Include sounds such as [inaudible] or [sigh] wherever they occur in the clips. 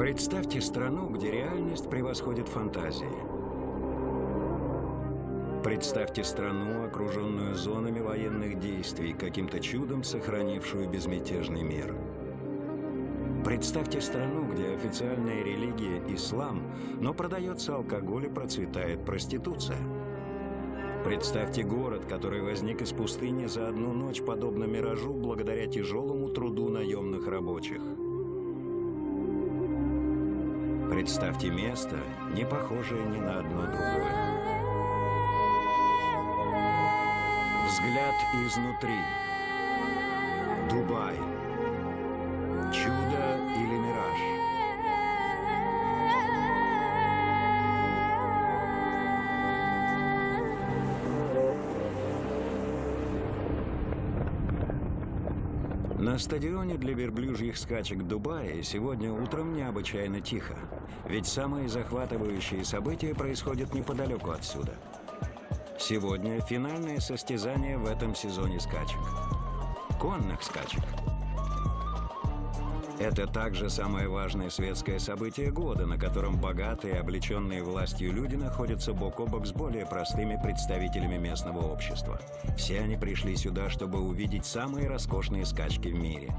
Представьте страну, где реальность превосходит фантазии. Представьте страну, окруженную зонами военных действий, каким-то чудом сохранившую безмятежный мир. Представьте страну, где официальная религия – ислам, но продается алкоголь и процветает проституция. Представьте город, который возник из пустыни за одну ночь, подобно миражу, благодаря тяжелому труду наемных рабочих. Представьте место, не похожее ни на одно другое. Взгляд изнутри. Дубай. Стадионе для верблюжьих скачек Дубая сегодня утром необычайно тихо. Ведь самые захватывающие события происходят неподалеку отсюда. Сегодня финальное состязание в этом сезоне скачек. Конных скачек. Это также самое важное светское событие года, на котором богатые, облеченные властью люди находятся бок о бок с более простыми представителями местного общества. Все они пришли сюда, чтобы увидеть самые роскошные скачки в мире.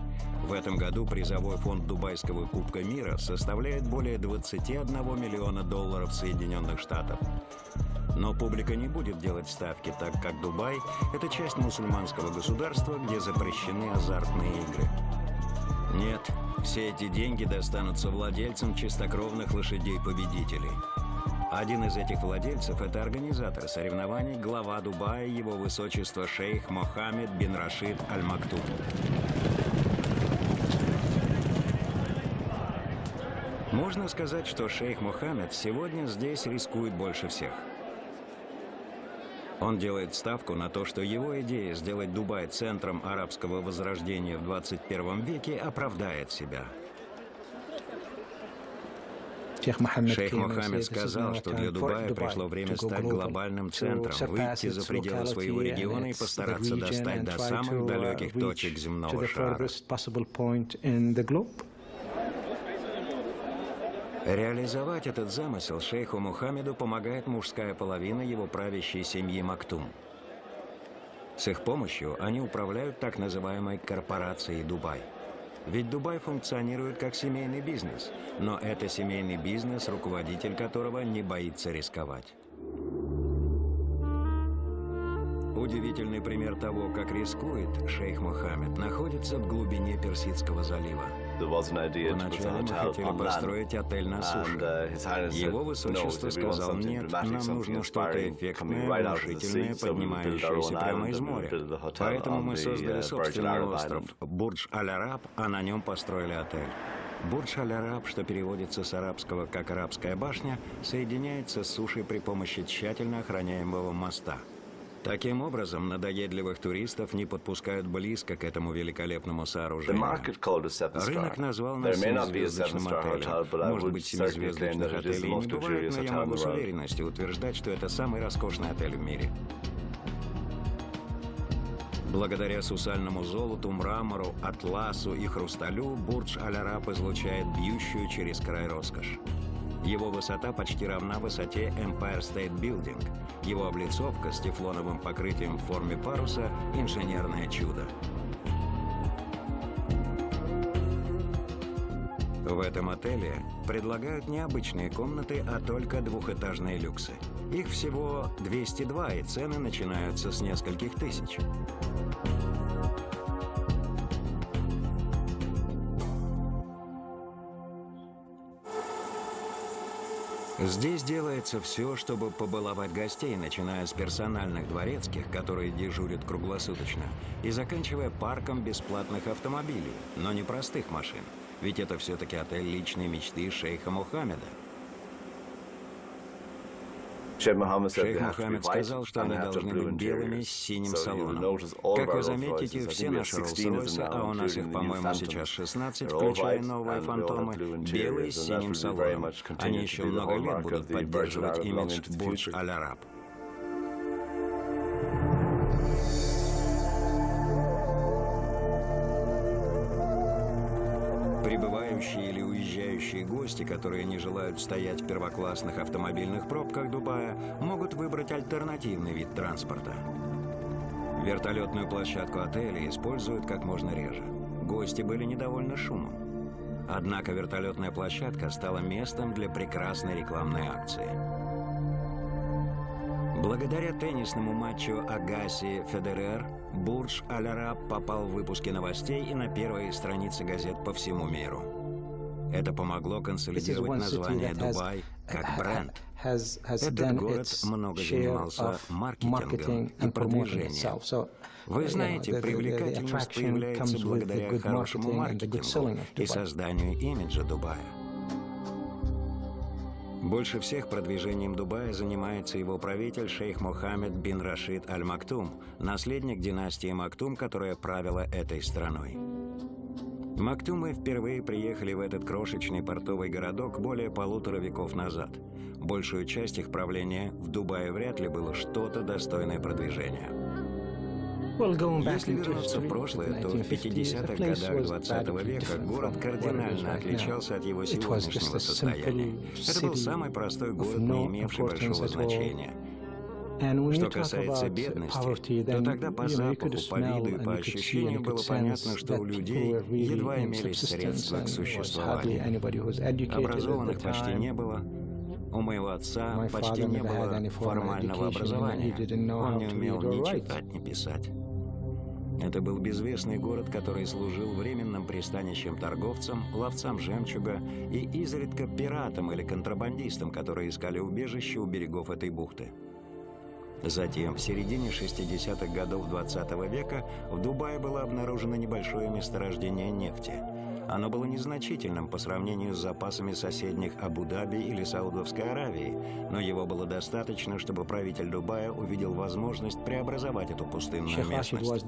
В этом году призовой фонд Дубайского Кубка мира составляет более 21 миллиона долларов Соединенных Штатов. Но публика не будет делать ставки, так как Дубай – это часть мусульманского государства, где запрещены азартные игры. Нет, все эти деньги достанутся владельцам чистокровных лошадей-победителей. Один из этих владельцев – это организатор соревнований, глава Дубая, его высочество шейх Мохаммед бин Рашид Аль-Мактум. Можно сказать, что шейх Мухаммед сегодня здесь рискует больше всех. Он делает ставку на то, что его идея сделать Дубай центром арабского возрождения в 21 веке оправдает себя. Шейх Мухаммед сказал, что для Дубая пришло время стать глобальным центром, выйти за пределы своего региона и постараться достать до самых далеких точек земного шара. Реализовать этот замысел шейху Мухаммеду помогает мужская половина его правящей семьи Мактум. С их помощью они управляют так называемой корпорацией Дубай. Ведь Дубай функционирует как семейный бизнес, но это семейный бизнес, руководитель которого не боится рисковать. Удивительный пример того, как рискует шейх Мухаммед, находится в глубине Персидского залива. Вначале мы хотели построить отель на суше. Uh, Его высочество сказал, нет, нам нужно что-то эффектное, внушительное, поднимающееся прямо из моря. Поэтому мы создали собственный остров Бурдж-Аль-Араб, а на нем построили отель. Бурдж-Аль-Араб, что переводится с арабского как «арабская башня», соединяется с сушей при помощи тщательно охраняемого моста – Таким образом, надоедливых туристов не подпускают близко к этому великолепному сооружению. Рынок назвал нас семизвездочным отелем. Может быть, семизвездочных отелей не бывает, но я могу с уверенностью утверждать, что это самый роскошный отель в мире. Благодаря сусальному золоту, мрамору, атласу и хрусталю Бурдж-Аль-Араб излучает бьющую через край роскошь. Его высота почти равна высоте Empire State Building. Его облицовка с тефлоновым покрытием в форме паруса – инженерное чудо. В этом отеле предлагают не обычные комнаты, а только двухэтажные люксы. Их всего 202, и цены начинаются с нескольких тысяч. Здесь делается все, чтобы побаловать гостей, начиная с персональных дворецких, которые дежурят круглосуточно, и заканчивая парком бесплатных автомобилей, но не простых машин. Ведь это все-таки отель личной мечты шейха Мухаммеда. Шейх Мухаммед сказал, что они должны быть белыми с синим салоном. Как вы заметите, все наши Роллс-Ройсы, а у нас их, по-моему, сейчас 16, включая новые фантомы, белые с синим салоном. Они еще много лет будут поддерживать имидж Бурдж-Аль-Араб. Прибывающие или уезжающие гости, которые не желают стоять в первоклассных автомобильных пробках Дубая, могут выбрать альтернативный вид транспорта. Вертолетную площадку отеля используют как можно реже. Гости были недовольны шумом. Однако вертолетная площадка стала местом для прекрасной рекламной акции. Благодаря теннисному матчу Агаси Федерер Бурдж Аль-Араб попал в выпуски новостей и на первые страницы газет по всему миру. Это помогло консолидировать название Дубай как бренд. Этот город много занимался маркетингом и продвижением. Вы знаете, привлекательность появляется благодаря хорошему маркетингу и созданию имиджа Дубая. Больше всех продвижением Дубая занимается его правитель шейх Мухаммед бин Рашид Аль-Мактум, наследник династии Мактум, которая правила этой страной. Мактумы впервые приехали в этот крошечный портовый городок более полутора веков назад. Большую часть их правления в Дубае вряд ли было что-то достойное продвижения. Если вернуться в прошлое, то в 50-х годах 20 века город кардинально отличался от его сегодняшнего состояния. Это был самый простой город, не имевший большого значения. Что касается бедности, то тогда по запаху, по виду и по ощущениям было понятно, что у людей едва имелись средства к существованию. Образованных почти не было, у моего отца почти не было формального образования. Он не умел ни читать, ни писать. Это был безвестный город, который служил временным пристанищем торговцам, ловцам жемчуга и изредка пиратам или контрабандистам, которые искали убежище у берегов этой бухты. Затем, в середине 60-х годов 20 -го века, в Дубае было обнаружено небольшое месторождение нефти – оно было незначительным по сравнению с запасами соседних Абу-Даби или Саудовской Аравии, но его было достаточно, чтобы правитель Дубая увидел возможность преобразовать эту пустынную местность.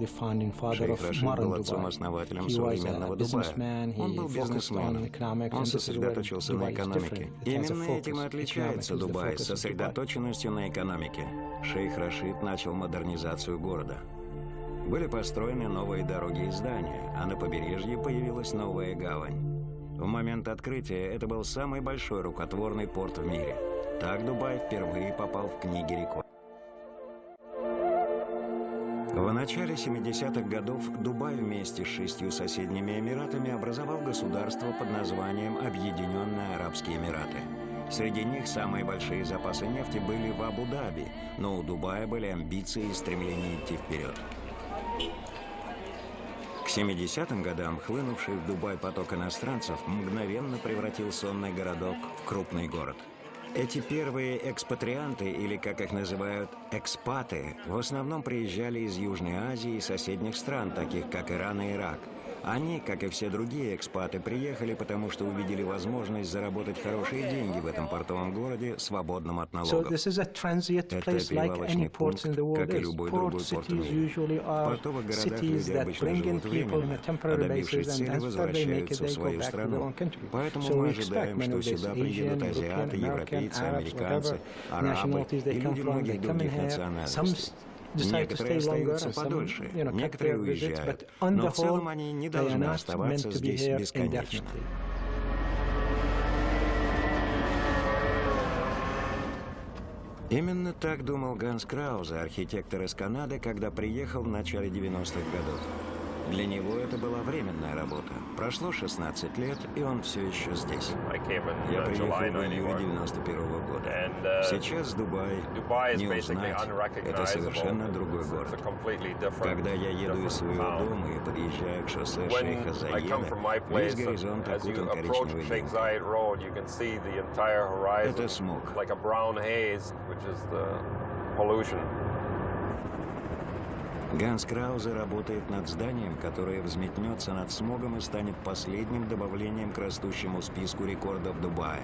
Шейх Рашид был отцом-основателем современного Дубая. Он был бизнесменом. Он сосредоточился на экономике. Именно этим и отличается Дубай, сосредоточенностью на экономике. Шейх Рашид начал модернизацию города. Были построены новые дороги и здания, а на побережье появилась новая гавань. В момент открытия это был самый большой рукотворный порт в мире. Так Дубай впервые попал в книги рекордов. В начале 70-х годов Дубай вместе с шестью соседними Эмиратами образовал государство под названием Объединенные Арабские Эмираты. Среди них самые большие запасы нефти были в Абу-Даби, но у Дубая были амбиции и стремление идти вперед. К 70-м годам хлынувший в Дубай поток иностранцев мгновенно превратил сонный городок в крупный город. Эти первые экспатрианты, или как их называют, экспаты, в основном приезжали из Южной Азии и соседних стран, таких как Иран и Ирак – они, как и все другие экспаты, приехали, потому что увидели возможность заработать хорошие деньги в этом портовом городе, свободном от налогов. Это перевалочный пункт, как и любой другой порт в мире. В портовых городах люди обычно живут временно, а добившись цели, возвращаются в свою страну. Поэтому мы ожидаем, что сюда приедут азиаты, европейцы, американцы, арабы и люди многих других национальностей. Некоторые остаются подольше, некоторые уезжают, но в целом они не должны оставаться здесь бесконечно. Именно так думал Ганс Краузе, архитектор из Канады, когда приехал в начале 90-х годов. Для него это была временная работа. Прошло 16 лет, и он все еще здесь. Я приехал в июле 91 -го года. Uh, Сейчас Дубай не узнать. Это совершенно другой город. Когда я еду из своего дома и подъезжаю к шоссе Шейха Заеда, весь горизонт окутан коричневой дымкой. Это смог. Ганс Краузе работает над зданием, которое взметнется над смогом и станет последним добавлением к растущему списку рекордов Дубая.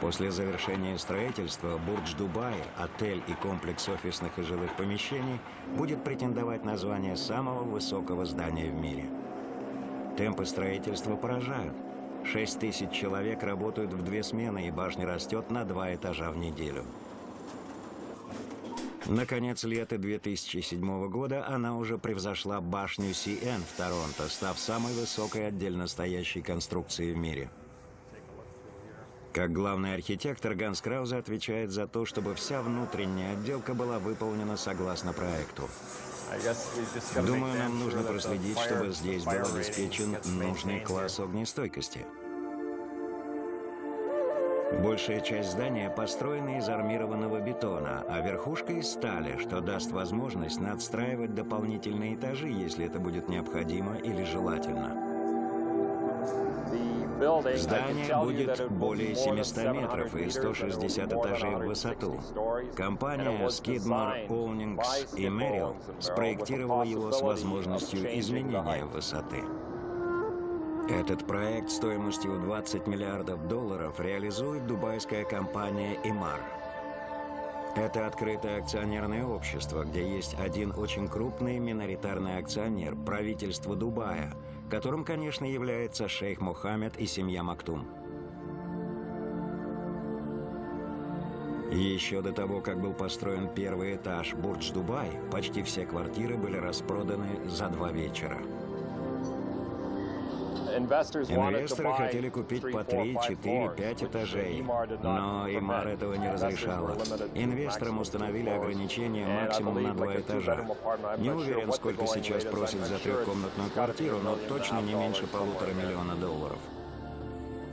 После завершения строительства Бурдж Дубай, отель и комплекс офисных и жилых помещений будет претендовать на звание самого высокого здания в мире. Темпы строительства поражают. 6 тысяч человек работают в две смены, и башня растет на два этажа в неделю. Наконец, лета 2007 года она уже превзошла башню CN в Торонто, став самой высокой отдельно стоящей конструкцией в мире. Как главный архитектор, Ганс Краузе отвечает за то, чтобы вся внутренняя отделка была выполнена согласно проекту. Думаю, нам нужно проследить, чтобы здесь был обеспечен нужный класс огнестойкости. Большая часть здания построена из армированного бетона, а верхушка из стали, что даст возможность надстраивать дополнительные этажи, если это будет необходимо или желательно. Здание будет более 700 метров и 160 этажей в высоту. Компания Skidmore, Ownings и Merrill спроектировала его с возможностью изменения высоты. Этот проект стоимостью 20 миллиардов долларов реализует дубайская компания «Emaar». Это открытое акционерное общество, где есть один очень крупный миноритарный акционер – правительство Дубая – которым, конечно, является шейх Мухаммед и семья Мактум. Еще до того, как был построен первый этаж Бурдж-Дубай, почти все квартиры были распроданы за два вечера. Инвесторы хотели купить по 3, 4, 5 этажей, но Имар этого не разрешала. Инвесторам установили ограничение максимум на два этажа. Не уверен, сколько сейчас просят за трехкомнатную квартиру, но точно не меньше полутора миллиона долларов.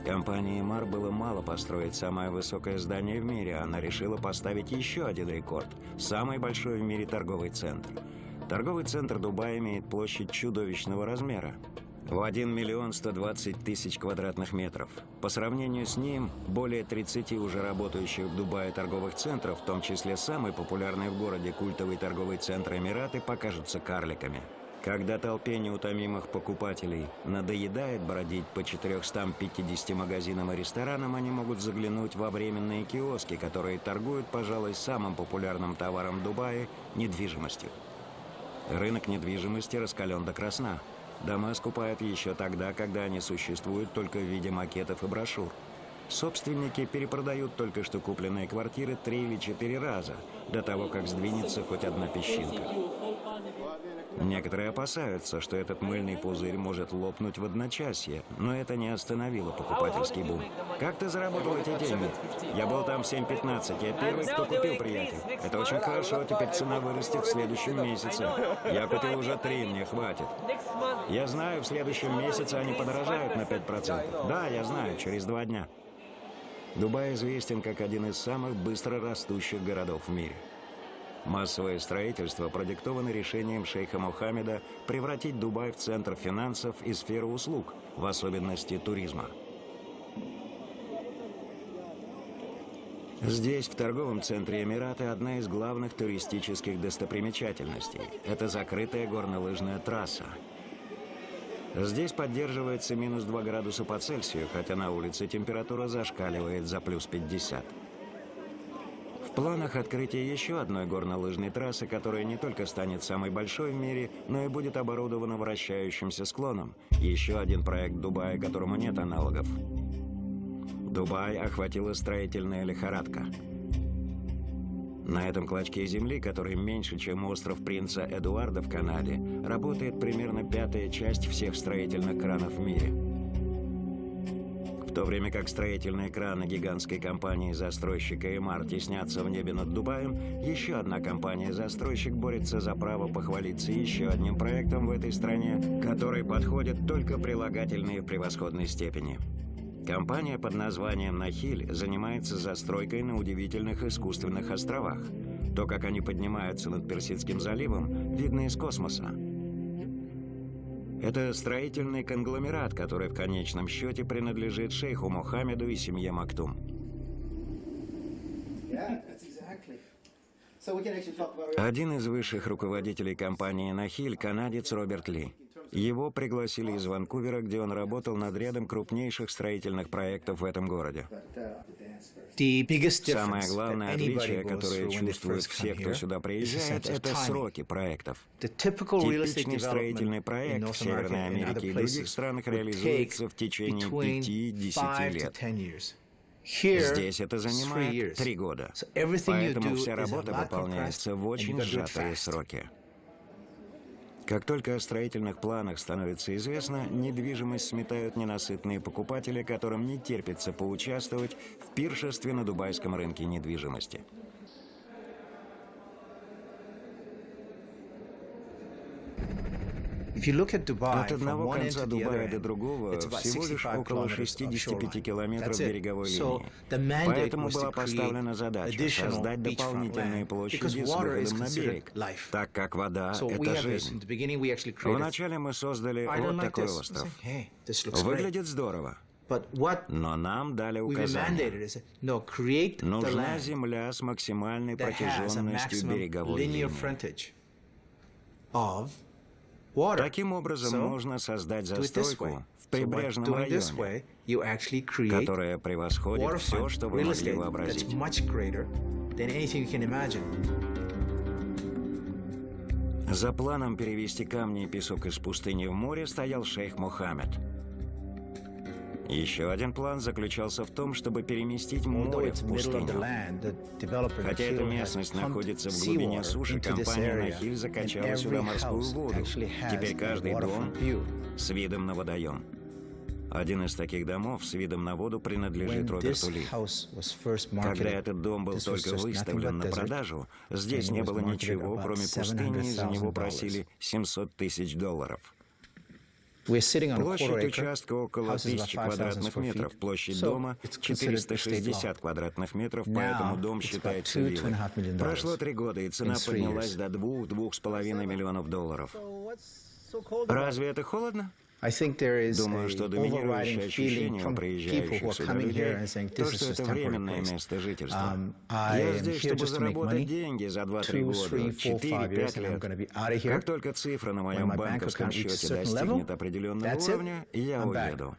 Компании Мар было мало построить самое высокое здание в мире, она решила поставить еще один рекорд – самый большой в мире торговый центр. Торговый центр Дубая имеет площадь чудовищного размера в 1 миллион 120 тысяч квадратных метров. По сравнению с ним, более 30 уже работающих в Дубае торговых центров, в том числе самый популярный в городе культовый торговый центр Эмираты, покажутся карликами. Когда толпе неутомимых покупателей надоедает бродить по 450 магазинам и ресторанам, они могут заглянуть во временные киоски, которые торгуют, пожалуй, самым популярным товаром Дубая – недвижимостью. Рынок недвижимости раскален до красна – Дома скупают еще тогда, когда они существуют только в виде макетов и брошюр. Собственники перепродают только что купленные квартиры три или четыре раза, до того, как сдвинется хоть одна песчинка. Некоторые опасаются, что этот мыльный пузырь может лопнуть в одночасье, но это не остановило покупательский бум. Как ты заработал эти деньги? Я был там в 7.15, я первый, кто купил, приятель. Это очень хорошо, теперь цена вырастет в следующем месяце. Я купил уже три, мне хватит. Я знаю, в следующем месяце они подорожают на 5%. Да, я знаю, через два дня. Дубай известен как один из самых быстро растущих городов в мире. Массовое строительство продиктовано решением шейха Мухаммеда превратить Дубай в центр финансов и сферу услуг, в особенности туризма. Здесь, в торговом центре Эмирата, одна из главных туристических достопримечательностей. Это закрытая горнолыжная трасса. Здесь поддерживается минус 2 градуса по Цельсию, хотя на улице температура зашкаливает за плюс 50 планах открытие еще одной горнолыжной трассы, которая не только станет самой большой в мире, но и будет оборудована вращающимся склоном. Еще один проект Дубая, которому нет аналогов. Дубай охватила строительная лихорадка. На этом клочке земли, который меньше, чем остров принца Эдуарда в Канаде, работает примерно пятая часть всех строительных кранов в мире – то время как строительные краны гигантской компании-застройщика «Эмар» теснятся в небе над Дубаем, еще одна компания-застройщик борется за право похвалиться еще одним проектом в этой стране, который подходит только прилагательные в превосходной степени. Компания под названием «Нахиль» занимается застройкой на удивительных искусственных островах. То, как они поднимаются над Персидским заливом, видно из космоса. Это строительный конгломерат, который в конечном счете принадлежит шейху Мухаммеду и семье Мактум. Один из высших руководителей компании «Нахиль» – канадец Роберт Ли. Его пригласили из Ванкувера, где он работал над рядом крупнейших строительных проектов в этом городе. Самое главное отличие, которое чувствуют все, кто сюда приезжает, это сроки проектов. Типичный строительный проект в Северной Америке и других странах реализуется в течение 5-10 лет. Здесь это занимает три года. Поэтому вся работа выполняется в очень сжатые сроки. Как только о строительных планах становится известно, недвижимость сметают ненасытные покупатели, которым не терпится поучаствовать в пиршестве на дубайском рынке недвижимости. От одного конца Дубая до другого всего лишь около 65 километров береговой линии. Поэтому была поставлена задача создать дополнительные площади с выходом на берег, так как вода — это жизнь. Вначале мы создали вот такой остров. Выглядит здорово. Но нам дали указание. Нужна земля с максимальной протяженностью береговой линии. Таким образом, можно создать застройку в прибрежном районе, которая превосходит все, что вы могли вообразить. За планом перевести камни и песок из пустыни в море стоял шейх Мухаммед. Еще один план заключался в том, чтобы переместить море в пустыню. Хотя эта местность находится в глубине суши, компания Нахиль закачала сюда морскую воду. Теперь каждый дом с видом на водоем. Один из таких домов с видом на воду принадлежит Роберту Ли. Когда этот дом был только выставлен на продажу, здесь не было ничего, кроме пустыни, и за него просили 700 тысяч долларов. Площадь участка около 1000 квадратных метров, площадь дома 460 квадратных метров, поэтому дом считается виллой. Прошло три года, и цена поднялась до 2-2,5 миллионов долларов. Разве это холодно? Думаю, что доминирующее ощущение у приезжающих сюда людей то, что это временное место жительства. Um, Я здесь, чтобы заработать деньги за 2-3 года, 4-5 лет. Как только цифра на моем банковском счете достигнет определенного уровня, я уеду.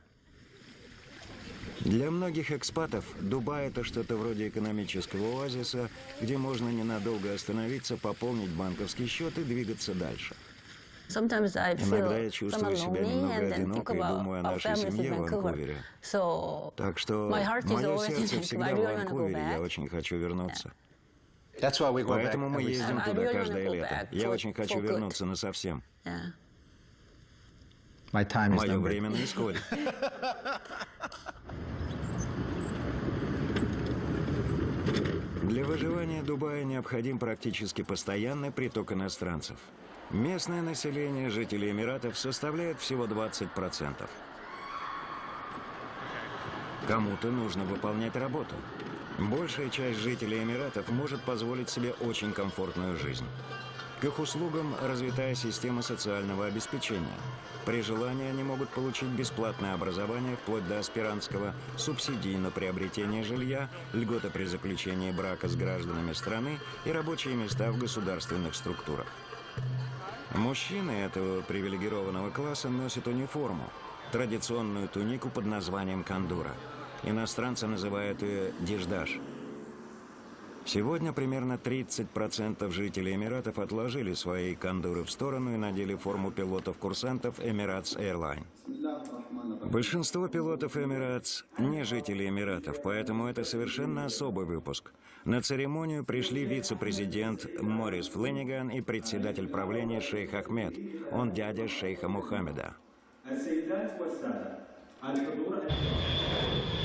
Для многих экспатов Дубай – это что-то вроде экономического оазиса, где можно ненадолго остановиться, пополнить банковский счет и двигаться дальше – Иногда я чувствую себя немного одиноко и думаю о нашей семье в Ванкувере. Так что мое [laughs] сердце всегда в Ванкувере, я очень хочу вернуться. Поэтому мы ездим туда каждое лето. Я очень хочу вернуться на совсем. Мое время на исходе. [laughs] Для выживания Дубая необходим практически постоянный приток иностранцев. Местное население жителей Эмиратов составляет всего 20%. Кому-то нужно выполнять работу. Большая часть жителей Эмиратов может позволить себе очень комфортную жизнь. К их услугам развитая система социального обеспечения. При желании они могут получить бесплатное образование вплоть до аспирантского, субсидии на приобретение жилья, льготы при заключении брака с гражданами страны и рабочие места в государственных структурах. Мужчины этого привилегированного класса носят униформу, традиционную тунику под названием кандура. Иностранцы называют ее диждаш. Сегодня примерно 30% жителей Эмиратов отложили свои кандуры в сторону и надели форму пилотов-курсантов Emirates Airline. Большинство пилотов Emirates не жители Эмиратов, поэтому это совершенно особый выпуск. На церемонию пришли вице-президент Морис Фленниган и председатель правления шейх Ахмед. Он дядя шейха Мухаммеда.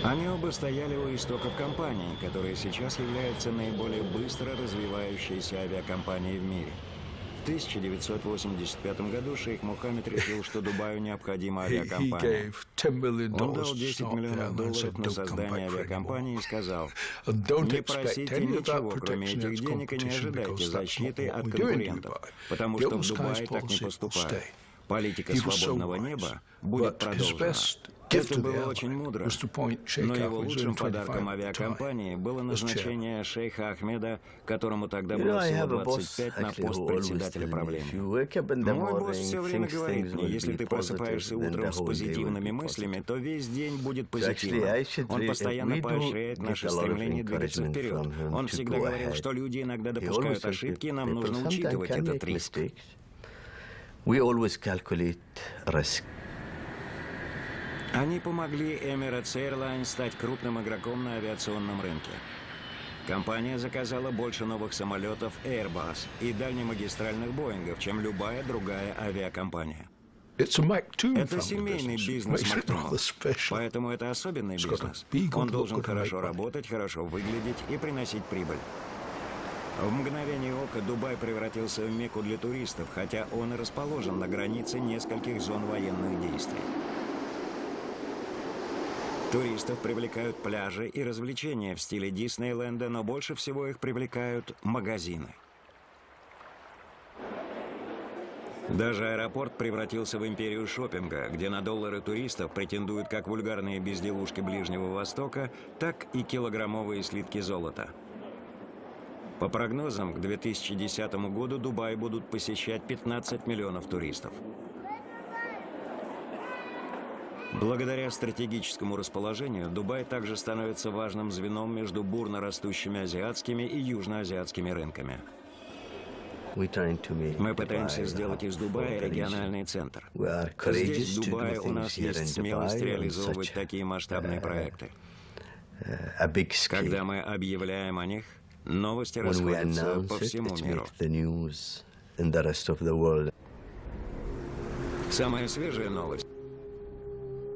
Они оба стояли у истоков компании, которая сейчас является наиболее быстро развивающейся авиакомпанией в мире. В 1985 году шейх Мухаммед решил, что Дубаю необходима авиакомпания. Он дал 10 миллионов долларов на создание авиакомпании и сказал, не просите ничего, кроме этих денег, и не ожидайте защиты от конкурентов, потому что в Дубае так не поступают. Политика свободного неба будет продолжена. Это было очень мудро, но его лучшим подарком авиакомпании было назначение шейха Ахмеда, которому тогда было всего 25 на пост председателя правления. Мой босс все время говорит мне, если ты просыпаешься утром с позитивными мыслями, то весь день будет позитивным. Он постоянно поощряет наше стремление двигаться вперед. Он всегда говорил, что люди иногда допускают ошибки, и нам нужно учитывать этот риск. We always calculate risk. Они помогли Emirates Airlines стать крупным игроком на авиационном рынке. Компания заказала больше новых самолетов Airbus и дальнемагистральных Боингов, чем любая другая авиакомпания. Это семейный бизнес Мактумов, поэтому это особенный бизнес. Он должен хорошо работать, хорошо выглядеть и приносить прибыль. В мгновение ока Дубай превратился в мекку для туристов, хотя он и расположен на границе нескольких зон военных действий. Туристов привлекают пляжи и развлечения в стиле Диснейленда, но больше всего их привлекают магазины. Даже аэропорт превратился в империю шопинга, где на доллары туристов претендуют как вульгарные безделушки Ближнего Востока, так и килограммовые слитки золота. По прогнозам, к 2010 году Дубай будут посещать 15 миллионов туристов. Благодаря стратегическому расположению, Дубай также становится важным звеном между бурно растущими азиатскими и южноазиатскими рынками. Мы пытаемся сделать из Дубая региональный центр. Здесь, в Дубае, у нас есть смелость реализовывать такие масштабные uh, проекты. Когда мы объявляем о них, новости расходятся по всему миру. Самая свежая новость.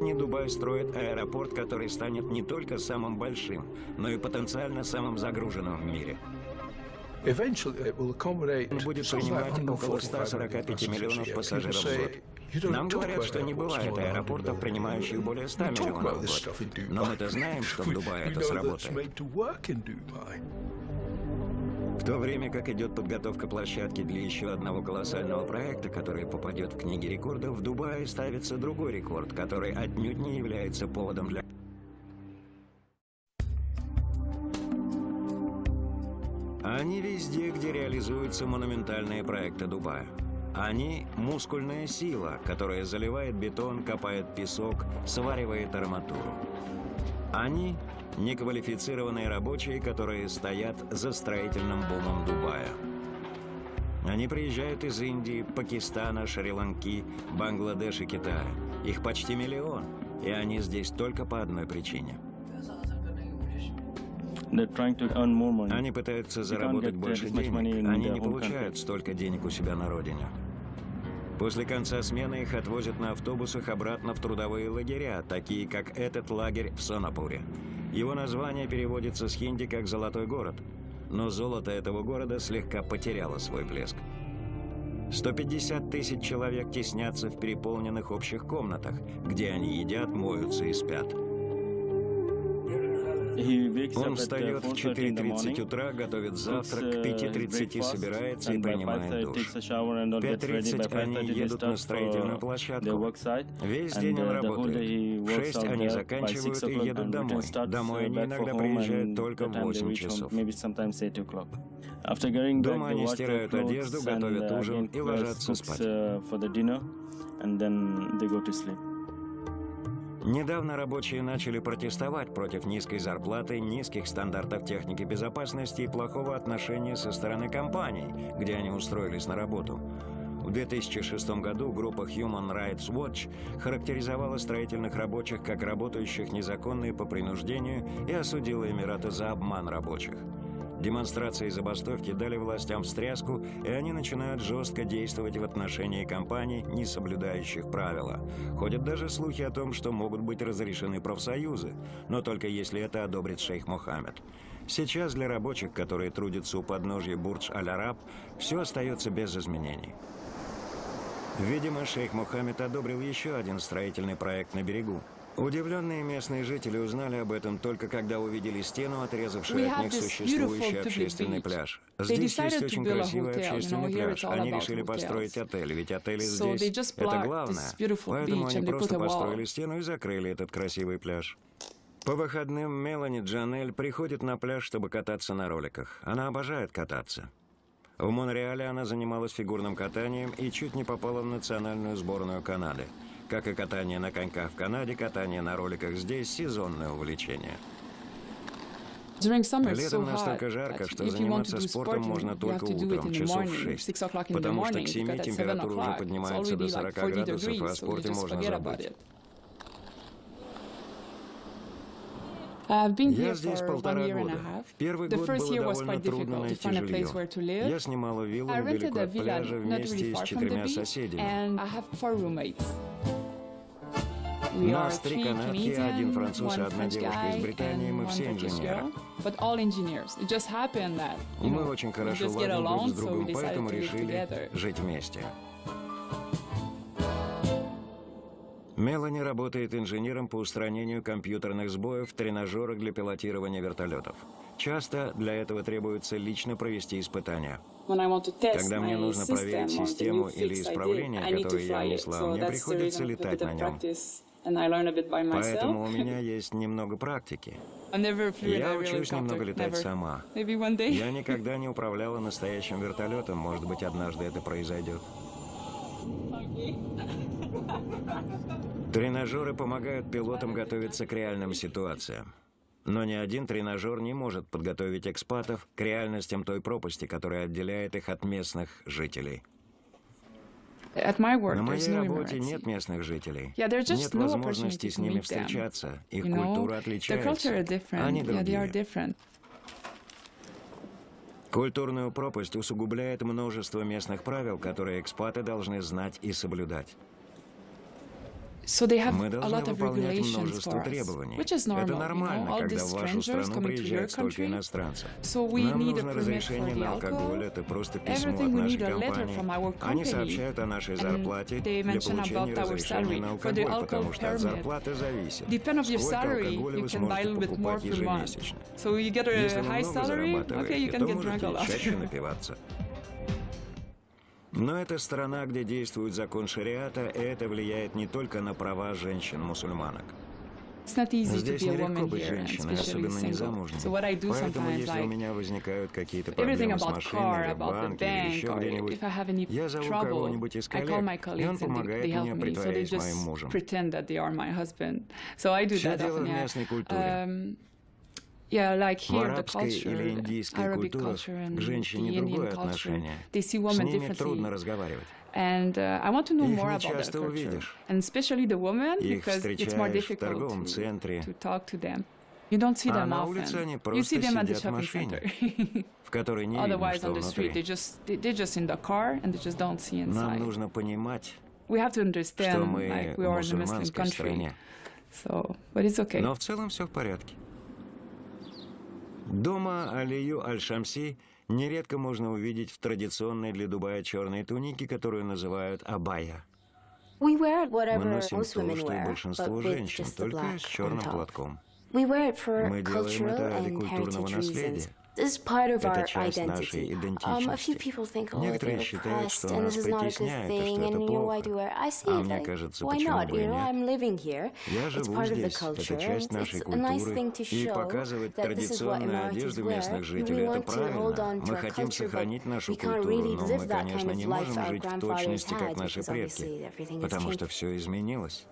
Не Дубай строит аэропорт, который станет не только самым большим, но и потенциально самым загруженным в мире. Он будет принимать около 145 миллионов пассажиров в год. Нам говорят, что не бывает аэропортов, принимающих более 100 миллионов в год. Но мы-то знаем, что в Дубае [laughs] это сработает. В то время как идет подготовка площадки для еще одного колоссального проекта, который попадет в книги рекордов, в Дубае ставится другой рекорд, который отнюдь не является поводом для... Они везде, где реализуются монументальные проекты Дубая. Они – мускульная сила, которая заливает бетон, копает песок, сваривает арматуру. Они неквалифицированные рабочие, которые стоят за строительным бумом Дубая. Они приезжают из Индии, Пакистана, Шри-Ланки, Бангладеш и Китая. Их почти миллион, и они здесь только по одной причине. Они пытаются заработать больше денег. Они не получают столько денег у себя на родине. После конца смены их отвозят на автобусах обратно в трудовые лагеря, такие как этот лагерь в Сонапуре. Его название переводится с хинди как «золотой город», но золото этого города слегка потеряло свой блеск. 150 тысяч человек теснятся в переполненных общих комнатах, где они едят, моются и спят. Он встает в 4.30 утра, готовит завтрак, к 5.30 собирается и принимает душ. В 5.30 они едут на строительную площадку. Весь день он работает. В 6 они заканчивают и едут домой. Домой они иногда приезжают только в 8 часов. Дома они стирают одежду, готовят ужин и ложатся спать. Недавно рабочие начали протестовать против низкой зарплаты, низких стандартов техники безопасности и плохого отношения со стороны компаний, где они устроились на работу. В 2006 году группа Human Rights Watch характеризовала строительных рабочих как работающих незаконно и по принуждению и осудила Эмираты за обман рабочих. Демонстрации и забастовки дали властям встряску, и они начинают жестко действовать в отношении компаний, не соблюдающих правила. Ходят даже слухи о том, что могут быть разрешены профсоюзы, но только если это одобрит шейх Мухаммед. Сейчас для рабочих, которые трудятся у подножья Бурдж-Аль-Араб, все остается без изменений. Видимо, шейх Мухаммед одобрил еще один строительный проект на берегу. Удивленные местные жители узнали об этом только когда увидели стену, отрезавшую от них существующий общественный пляж. Здесь есть очень красивый общественный пляж. Они решили построить отель, ведь отели здесь — это главное. Поэтому они просто построили стену и закрыли этот красивый пляж. По выходным Мелани Джанель приходит на пляж, чтобы кататься на роликах. Она обожает кататься. В Монреале она занималась фигурным катанием и чуть не попала в национальную сборную Канады. Как и катание на коньках в Канаде, катание на роликах здесь – сезонное увлечение. Летом настолько жарко, что заниматься спортом можно только утром, часов в 6, потому что к 7 температура уже поднимается до 40 градусов, а о спорте можно забыть. Я здесь полтора года. В первый год было довольно трудно найти жилье. Я снимала виллу недалеко от пляжа вместе с четырьмя соседями. Нас три канадки, один француз и одна девушка из Британии, мы все инженеры. Мы очень хорошо ладим друг с другом, поэтому решили жить вместе. Мелани работает инженером по устранению компьютерных сбоев в тренажерах для пилотирования вертолетов. Часто для этого требуется лично провести испытания. Когда мне нужно проверить систему или исправление, которое я внесла, мне приходится летать на нем. Поэтому у меня [laughs] есть немного практики. Я учусь немного летать сама. Я никогда не управляла настоящим вертолетом. Может быть, однажды это произойдет. [laughs] Тренажеры помогают пилотам готовиться к реальным ситуациям. Но ни один тренажер не может подготовить экспатов к реальностям той пропасти, которая отделяет их от местных жителей. На моей работе нет местных жителей. Нет возможности с ними встречаться. Их культура отличается. Они другие. Культурную пропасть усугубляет множество местных правил, которые экспаты должны знать и соблюдать. Мы должны выполнять множество требований. Это нормально, когда в вашу страну приезжает столько иностранцев. Нам нужно разрешение на алкоголь, это просто письмо от нашей компании. Они сообщают о нашей зарплате для получения разрешения на алкоголь, потому что от зарплаты зависит, сколько алкоголя вы сможете покупать ежемесячно. Если вы много зарабатываете, то можете чаще [laughs] напиваться. Но это страна, где действует закон шариата, и это влияет не только на права женщин-мусульманок. Здесь нелегко быть женщиной, особенно незамужней. Поэтому, если у меня возникают какие-то проблемы с машиной, в банке или еще где-нибудь, я зову кого-нибудь из коллег, и он помогает мне притворять моим мужем. Все дело в местной культуре. Um, в арабской или индийской культурах к женщине другое отношение. С ними трудно разговаривать. And uh, I want to know Их more about that culture, увидишь. and especially the women, Их because it's more difficult to, центре. to talk to them. You don't see а them often. you see them at the shopping center. в [laughs] которой не Otherwise, видно, что внутри. They just, they're just in the car and they just don't see inside. Нам нужно понимать, we have to understand, что мы like, we are in a Muslim country. стране. So, but it's okay. Но в целом все в порядке. Дома Алию Аль-Шамси нередко можно увидеть в традиционной для Дубая черной тунике, которую называют абая. Мы носим то, что и большинство женщин, только с черным платком. Мы делаем это ради культурного наследия. Это часть нашей идентичности. Некоторые считают, что нас притесняет, и что это плохо. А мне кажется, почему бы и нет. Я живу здесь, это часть нашей культуры, и показывать традиционную одежду местных жителей – это правильно. Мы хотим сохранить нашу культуру, но мы, конечно, не можем жить в точности, как наши предки, потому что все изменилось.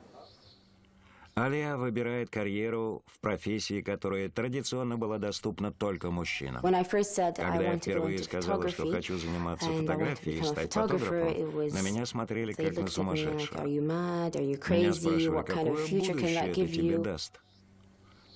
Алия выбирает карьеру в профессии, которая традиционно была доступна только мужчинам. Когда я впервые сказала, что хочу заниматься фотографией и стать фотографом, на меня смотрели как на сумасшедшего. Меня спрашивали, какое будущее это тебе даст?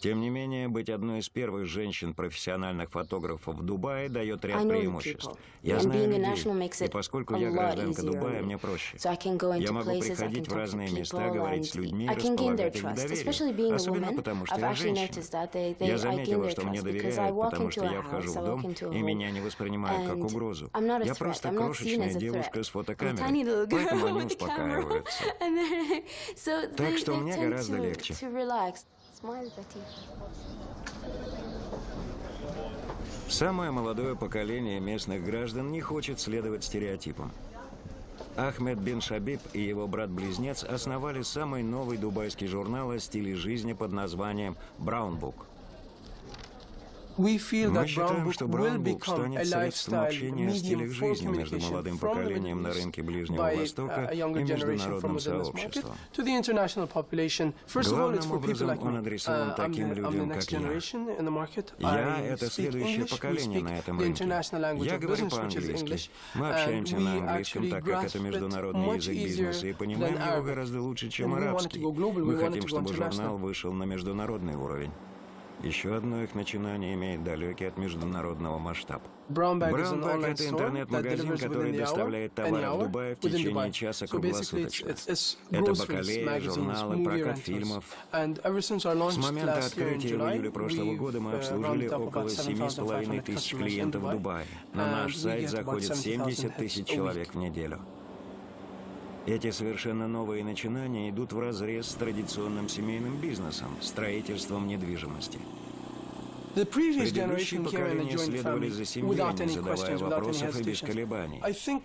Тем не менее, быть одной из первых женщин-профессиональных фотографов в Дубае дает ряд преимуществ. Я знаю людей, и поскольку я гражданка Дубая, мне проще. Я могу приходить в разные места, говорить с людьми, располагать их доверием, особенно потому, что я женщина. Я заметила, что мне доверяют, потому что я вхожу в дом, и меня не воспринимают как угрозу. Я просто крошечная девушка с фотокамерой, поэтому они [laughs] успокаиваются. [laughs] Так что мне гораздо легче. Самое молодое поколение местных граждан не хочет следовать стереотипам. Ахмед бин Шабиб и его брат-близнец основали самый новый дубайский журнал о стиле жизни под названием «Браунбук». Мы считаем, что Браунбук станет средством общения о стилях жизни между молодым поколением на рынке Ближнего Востока и международным сообществом. Главным образом он адресован таким людям, как я. Я — это следующее поколение на этом рынке. Я говорю по-английски. Мы общаемся на английском, так как это международный язык бизнеса, и понимаем его гораздо лучше, чем арабский. Мы хотим, чтобы журнал вышел на международный уровень. Еще одно их начинание имеет далекий от международного масштаба. Brownback – это интернет-магазин, который доставляет товары в Дубае в течение часа круглосуточно. Это бакалея, журналы, прокат фильмов. С момента открытия в июле прошлого года мы uh, обслужили около 7,5 тысяч клиентов в Дубае. На наш сайт заходит 70 тысяч человек в неделю. Эти совершенно новые начинания идут вразрез с традиционным семейным бизнесом, строительством недвижимости. Предыдущие поколения следовали за семьей, не задавая вопросов и без колебаний.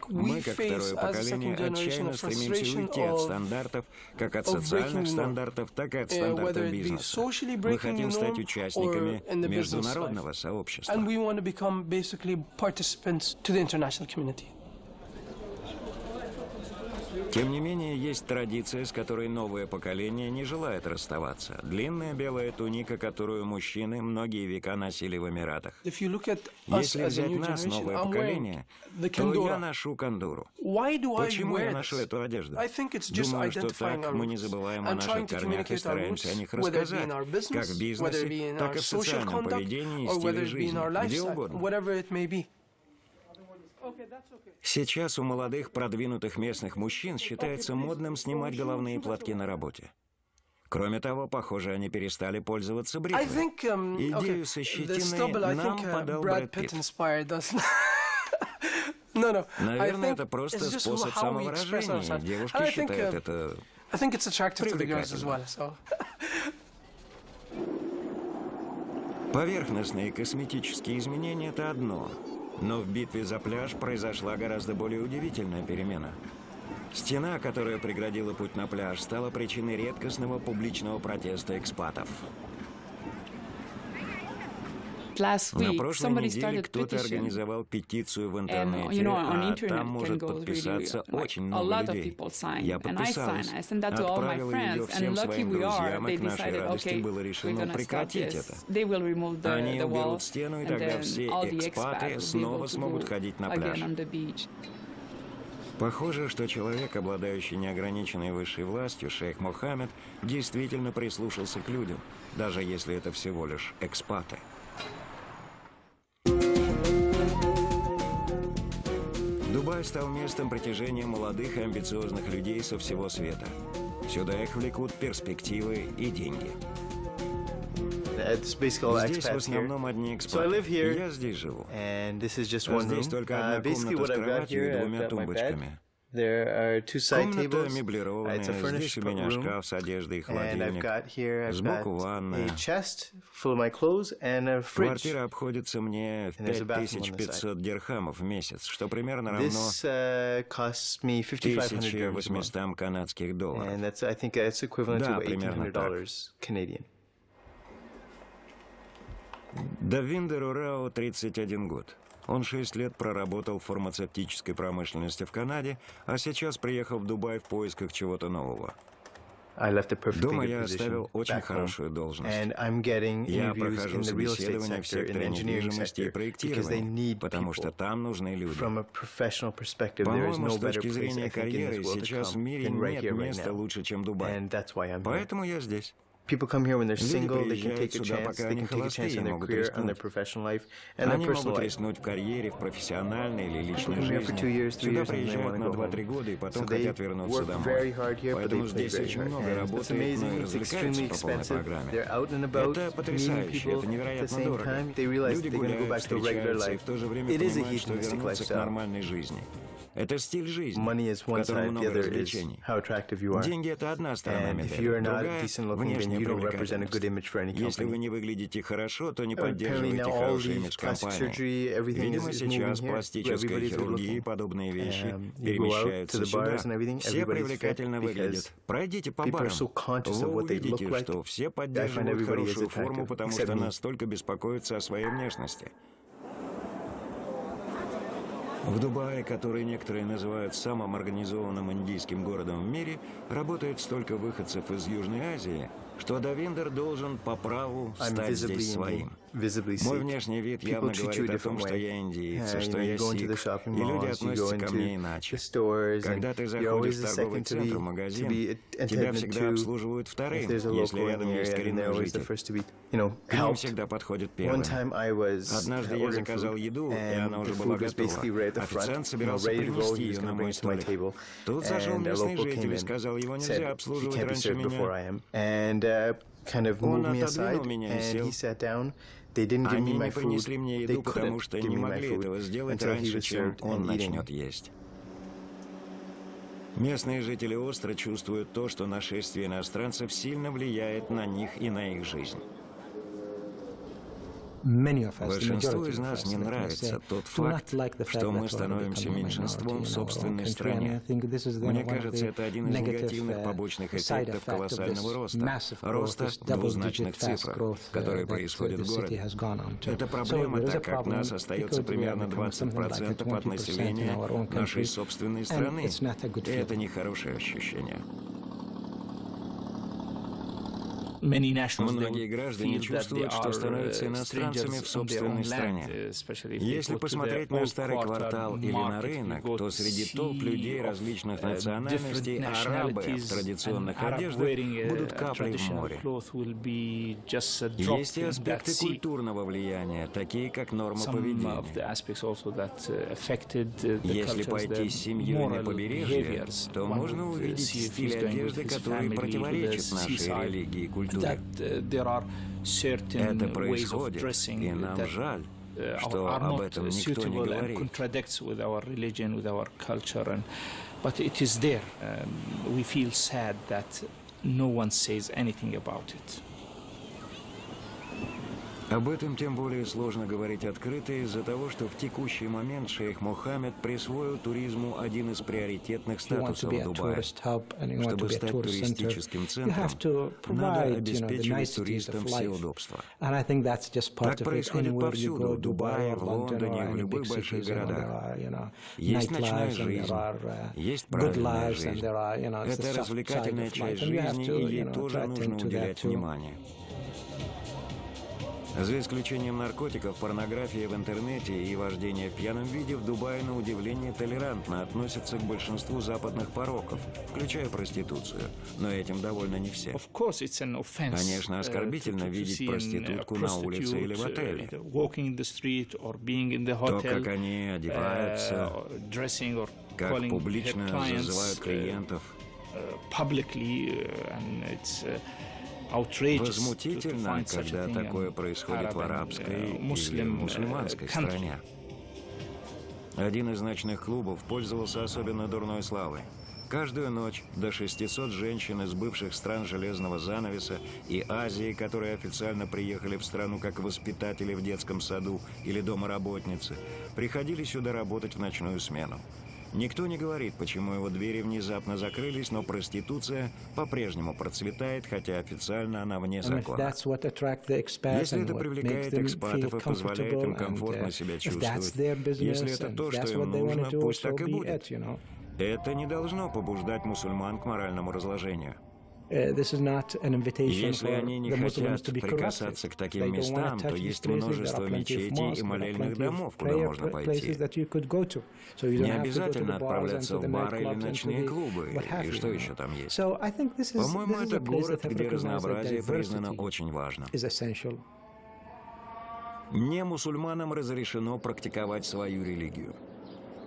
Мы, как второе поколение, отчаянно стремимся уйти от стандартов, как от социальных стандартов, так и от uh, стандартов бизнеса. Мы хотим стать участниками международного сообщества. Тем не менее, есть традиция, с которой новое поколение не желает расставаться. Длинная белая туника, которую мужчины многие века носили в Эмиратах. Если взять нас, новое поколение, то я ношу кандуру. Почему я ношу эту одежду? Думаю, что так мы не забываем о наших корнях и стараемся о них рассказать, как в бизнесе, так и в социальном поведении и стиле жизни, где угодно. Сейчас у молодых продвинутых местных мужчин считается модным снимать головные платки на работе. Кроме того, похоже, они перестали пользоваться бритвой. Um, Идею со щетиной нам uh, подал Брэд Питт. [laughs] Наверное, это просто способ самовыражения. Девушки считают um, это привлекательным. [laughs] Поверхностные косметические изменения – это одно – но в битве за пляж произошла гораздо более удивительная перемена. Стена, которая преградила путь на пляж, стала причиной редкостного публичного протеста экспатов. На прошлой неделе кто-то организовал петицию в интернете, а там может подписаться очень много людей. Я подписалась, отправила ее всем своим друзьям, и к нашей радости было решено прекратить это. Они уберут стену, и тогда все экспаты снова смогут ходить на пляж. Похоже, что человек, обладающий неограниченной высшей властью, шейх Мохаммед, действительно прислушался к людям, даже если это всего лишь экспаты. Дубай стал местом притяжения молодых и амбициозных людей со всего света. Сюда их влекут перспективы и деньги. Здесь в основном одни экспаты. Я здесь живу. Здесь только одна комната с кроватью и двумя тумбочками. There are two side tables. It's a furnished room. с одеждой и холодильник. And I've got here, I've Сбоку ванная. Квартира обходится мне в 5500 дирхамов в месяц, что примерно равно This, uh, costs me 1800 канадских долларов. Да, to $1,800 Canadian. Давиндеру Рао 31 год. Он шесть лет проработал в фармацевтической промышленности в Канаде, а сейчас приехал в Дубай в поисках чего-то нового. Дома я оставил очень хорошую должность. Я прохожу собеседование в секторе недвижимости и проектирования, потому что там нужны люди. По-моему, с точки зрения карьеры, сейчас в мире нет места лучше, чем Дубай. Поэтому я здесь. People come here when they're single, they can take a chance, they can take a chance on their career, on their professional life, and their personal life. в карьере, в профессиональной или личной жизни. Сюда приезжают на 2-3 года и потом хотят вернуться домой. Поэтому здесь очень много работы, но и развлекаются по полной программе. Это потрясающе, это невероятно дорого. Люди гуляют, встречаются и в то же время понимают, что вернутся к нормальной жизни. Это стиль жизни, в котором много развлечений. Деньги – это одна сторона медали, другая – внешняя привлекательность. Если вы не выглядите хорошо, то не поддерживаете хороший имидж компании. Видимо, сейчас пластическая хирургия и подобные вещи um, перемещаются сюда. Все привлекательно выглядят. Пройдите по барам. Вы увидите, что все поддерживают хорошую форму, потому что настолько беспокоятся о своей внешности. В Дубае, который некоторые называют самым организованным индийским городом в мире, работает столько выходцев из Южной Азии, что Давиндер должен по праву стать здесь своим. Мой внешний вид явно говорит о том, что я индиец, что я сик, и люди относятся ко мне иначе. Когда ты заходишь в торговый центр, магазин, тебя всегда обслуживают вторым, если рядом есть коренной житель. К ним всегда подходит первым. Однажды я заказал еду, и она уже была готова. Официант собирался принести ее на мой столик. Тут зашел местный житель и сказал, его нельзя обслуживать раньше меня. Он отодвинул меня и сел. Они не принесли мне еду, потому что не могли этого сделать раньше, чем он начнет есть. Местные жители остро чувствуют то, что нашествие иностранцев сильно влияет на них и на их жизнь. Большинству из нас не нравится тот факт, что мы становимся меньшинством в собственной стране. Мне кажется, это один из негативных побочных эффектов колоссального роста, роста двузначных цифрах, которые происходят в городе. Это проблема, так как нас остается примерно 20% от населения нашей собственной страны, и это нехорошее ощущение. Многие граждане чувствуют, что становятся uh, иностранцами в собственной стране. Если посмотреть на старый квартал или на рынок, то среди толп людей различных uh, национальностей арабы в традиционных одеждах будут каплей в море. Есть и аспекты культурного влияния, такие как норма поведения. Uh, Если пойти с семьей на побережье, то можно увидеть стиль одежды, который противоречит нашей религии и культуре. Uh, Это происходит, и нам жаль, uh, что об этом никто не говорит. But it is there. Um, we feel sad that no one says anything about it. Об этом тем более сложно говорить открыто из-за того, что в текущий момент шейх Мухаммед присвоил туризму один из приоритетных статусов Дубая. Чтобы стать туристическим центром, надо обеспечивать туристам все удобства. Так происходит повсюду, в Дубае, в Лондоне, в любых больших городах. Есть ночная жизнь, uh, есть правильная жизнь. Это развлекательная часть жизни, и ей тоже нужно уделять внимание. За исключением наркотиков, порнографии в интернете и вождения в пьяном виде, в Дубае на удивление толерантно относятся к большинству западных пороков, включая проституцию. Но этим довольны не все. Конечно, uh, оскорбительно видеть проститутку на улице или в отеле. То, как они одеваются, uh, как публично зазывают uh, клиентов. Возмутительно, когда такое происходит в арабской или мусульманской стране. Один из ночных клубов пользовался особенно дурной славой. Каждую ночь до 600 женщин из бывших стран Железного занавеса и Азии, которые официально приехали в страну как воспитатели в детском саду или домоработницы, приходили сюда работать в ночную смену. Никто не говорит, почему его двери внезапно закрылись, но проституция по-прежнему процветает, хотя официально она вне закона. Если это привлекает экспатов и позволяет им комфортно uh, себя чувствовать, если это то, что им нужно, пусть так и будет. Это не должно побуждать мусульман к моральному разложению. Э, Если они не хотят прикасаться к таким местам, то есть множество мечетей и молельных домов, куда можно пойти. Не обязательно отправляться в бары или ночные клубы, и что еще там есть. По-моему, это город, где разнообразие признано очень важным. Не мусульманам разрешено практиковать свою религию.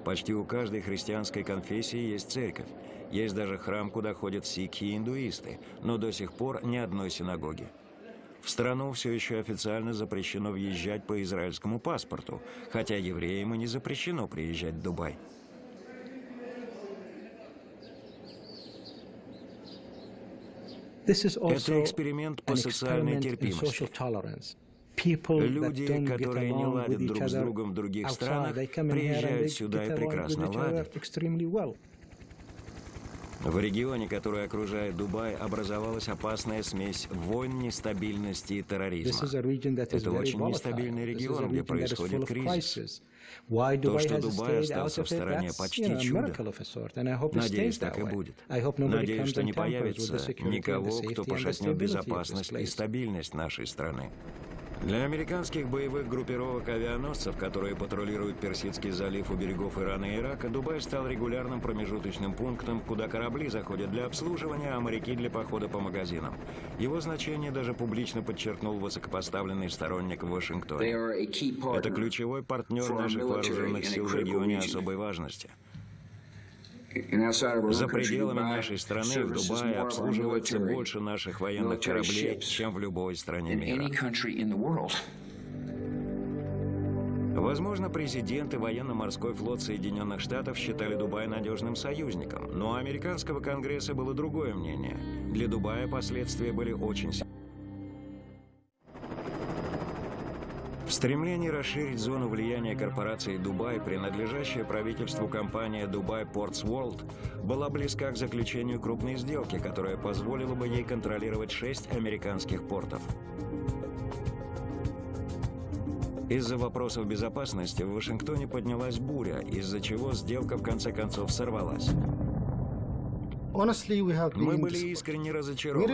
Почти у каждой христианской конфессии есть церковь. Есть даже храм, куда ходят сикхи и индуисты, но до сих пор ни одной синагоги. В страну все еще официально запрещено въезжать по израильскому паспорту, хотя евреям и не запрещено приезжать в Дубай. Это эксперимент по социальной терпимости. Люди, которые не ладят друг с другом в других странах, приезжают сюда и прекрасно ладят. В регионе, который окружает Дубай, образовалась опасная смесь войн, нестабильности и терроризма. Это очень нестабильный регион, где происходит кризис. То, что Дубай остался в стороне, почти чудо. Надеюсь, так и будет. Надеюсь, что не появится никого, кто пошатнет безопасность и стабильность нашей страны. Для американских боевых группировок авианосцев, которые патрулируют Персидский залив у берегов Ирана и Ирака, Дубай стал регулярным промежуточным пунктом, куда корабли заходят для обслуживания, а моряки для похода по магазинам. Его значение даже публично подчеркнул высокопоставленный сторонник в Вашингтоне. Это ключевой партнер наших вооруженных сил в регионе особой важности. За пределами нашей страны, в Дубае, обслуживается больше наших военных кораблей, чем в любой стране мира. Возможно, президент и военно-морской флот Соединенных Штатов считали Дубай надежным союзником, но у американского конгресса было другое мнение. Для Дубая последствия были очень серьезны. В стремлении расширить зону влияния корпорации «Дубай», принадлежащая правительству компания «Дубай Портс World», была близка к заключению крупной сделки, которая позволила бы ей контролировать шесть американских портов. Из-за вопросов безопасности в Вашингтоне поднялась буря, из-за чего сделка в конце концов сорвалась. Мы были искренне разочарованы.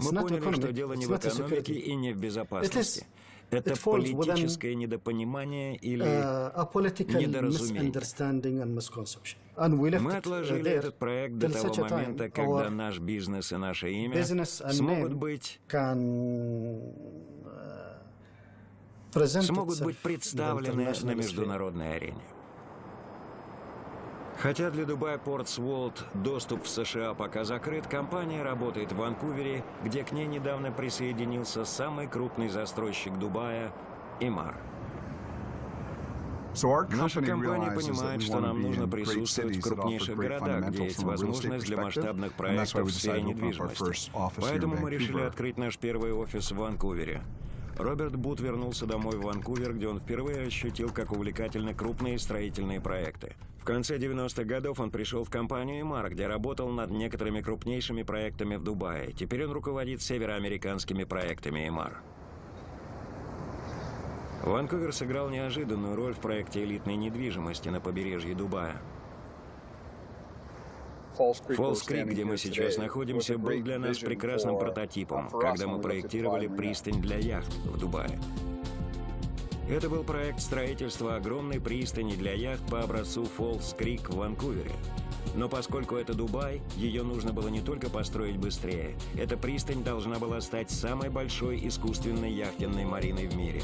Мы поняли, что дело не в экономике и не в безопасности. Это политическое недопонимание или uh, недоразумение. Мы отложили этот проект до того момента, когда наш бизнес и наше имя смогут быть смогут быть представлены на международной арене. Хотя для Дубай Портс Волт доступ в США пока закрыт, компания работает в Ванкувере, где к ней недавно присоединился самый крупный застройщик Дубая – Имар. Наша компания понимает, что нам нужно присутствовать в крупнейших городах, где есть возможность для масштабных проектов в сфере недвижимости. Поэтому мы решили открыть наш первый офис в Ванкувере. Роберт Бут вернулся домой в Ванкувер, где он впервые ощутил, как увлекательны крупные строительные проекты. В конце 90-х годов он пришел в компанию «Эмар», где работал над некоторыми крупнейшими проектами в Дубае. Теперь он руководит североамериканскими проектами «Эмар». Ванкувер сыграл неожиданную роль в проекте элитной недвижимости на побережье Дубая. Фолс-Крик, где мы сейчас находимся, был для нас прекрасным прототипом, когда мы проектировали пристань для яхт в Дубае. Это был проект строительства огромной пристани для яхт по образцу Фолс Крик в Ванкувере. Но поскольку это Дубай, ее нужно было не только построить быстрее, эта пристань должна была стать самой большой искусственной яхтенной мариной в мире.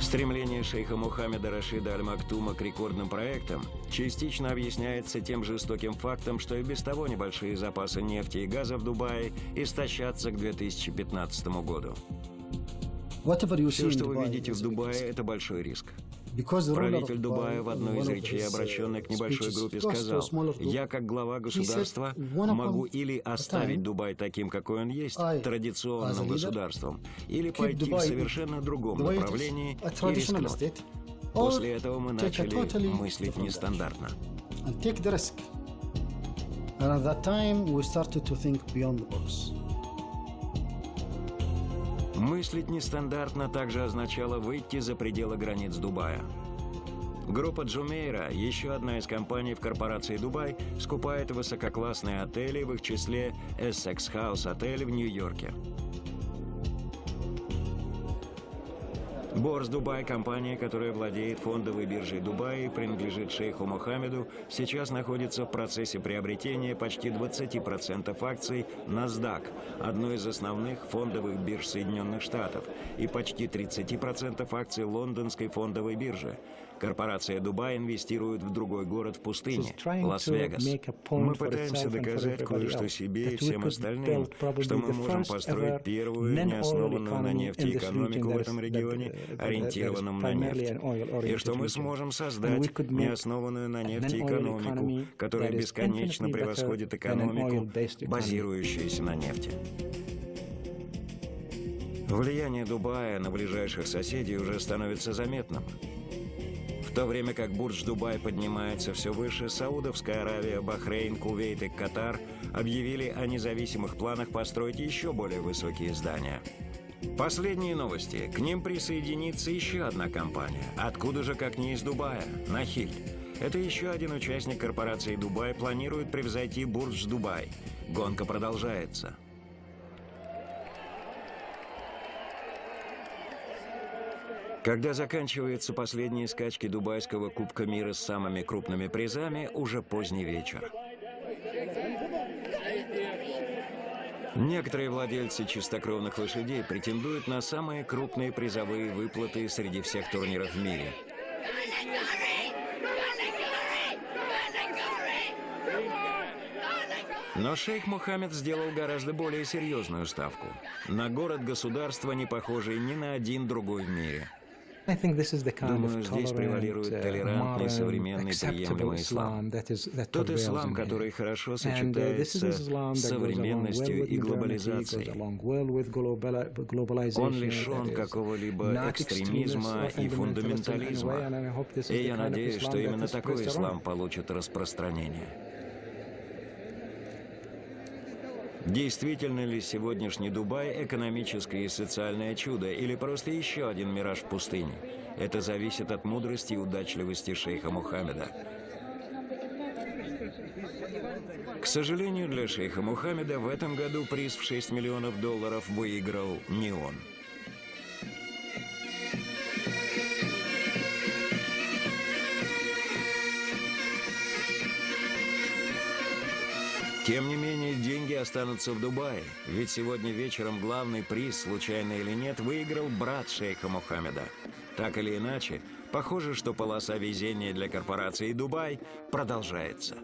Стремление шейха Мухаммеда Рашида Аль-Мактума к рекордным проектам частично объясняется тем жестоким фактом, что и без того небольшие запасы нефти и газа в Дубае истощатся к 2015 году. Все, что вы видите в Дубае, это большой риск. Правитель Дубая в одной из речей, обращенной к небольшой группе, сказал, «Я, как глава государства, могу или оставить Дубай таким, какой он есть, традиционным государством, или пойти в совершенно другом направлении и рискнуть». После этого мы начали мыслить нестандартно. And at that time, we started to think beyond the box. Мыслить нестандартно также означало выйти за пределы границ Дубая. Группа Джумейра, еще одна из компаний в корпорации Дубай, скупает высококлассные отели, в их числе Essex House отель в Нью-Йорке. Borse Dubai, компания, которая владеет фондовой биржей Дубая и принадлежит шейху Мухаммеду, сейчас находится в процессе приобретения почти 20% акций NASDAQ, одной из основных фондовых бирж Соединенных Штатов, и почти 30% акций лондонской фондовой биржи. Корпорация Дубай инвестирует в другой город в пустыне, Лас-Вегас. Мы пытаемся доказать кое-что себе и всем остальным, что мы можем построить первую неоснованную на нефти экономику в этом регионе, ориентированном на нефть, и что мы сможем создать неоснованную на нефти экономику, которая бесконечно превосходит экономику, базирующуюся на нефти. Влияние Дубая на ближайших соседей уже становится заметным то время как Бурдж-Дубай поднимается все выше, Саудовская Аравия, Бахрейн, Кувейт и Катар объявили о независимых планах построить еще более высокие здания. Последние новости. К ним присоединится еще одна компания. Откуда же, как не из Дубая? Nakheel. Это еще один участник корпорации Дубай планирует превзойти Бурдж-Дубай. Гонка продолжается. Когда заканчиваются последние скачки Дубайского Кубка мира с самыми крупными призами, уже поздний вечер. Некоторые владельцы чистокровных лошадей претендуют на самые крупные призовые выплаты среди всех турниров в мире. Но шейх Мухаммед сделал гораздо более серьезную ставку. На город-государство, не похожий ни на один другой в мире. Думаю, здесь превалирует uh, толерантный, современный, приемлемый ислам. Тот ислам, который хорошо uh, сочетается с современностью и глобализацией. Он лишен какого-либо экстремизма и фундаментализма. И я надеюсь, что именно такой ислам получит распространение. Действительно ли сегодняшний Дубай экономическое и социальное чудо или просто еще один мираж в пустыне? Это зависит от мудрости и удачливости шейха Мухаммеда. К сожалению для шейха Мухаммеда, в этом году приз в 6 миллионов долларов выиграл не он. Тем не менее, деньги останутся в Дубае, ведь сегодня вечером главный приз, случайно или нет, выиграл брат шейха Мухаммеда. Так или иначе, похоже, что полоса везения для корпорации «Дубай» продолжается.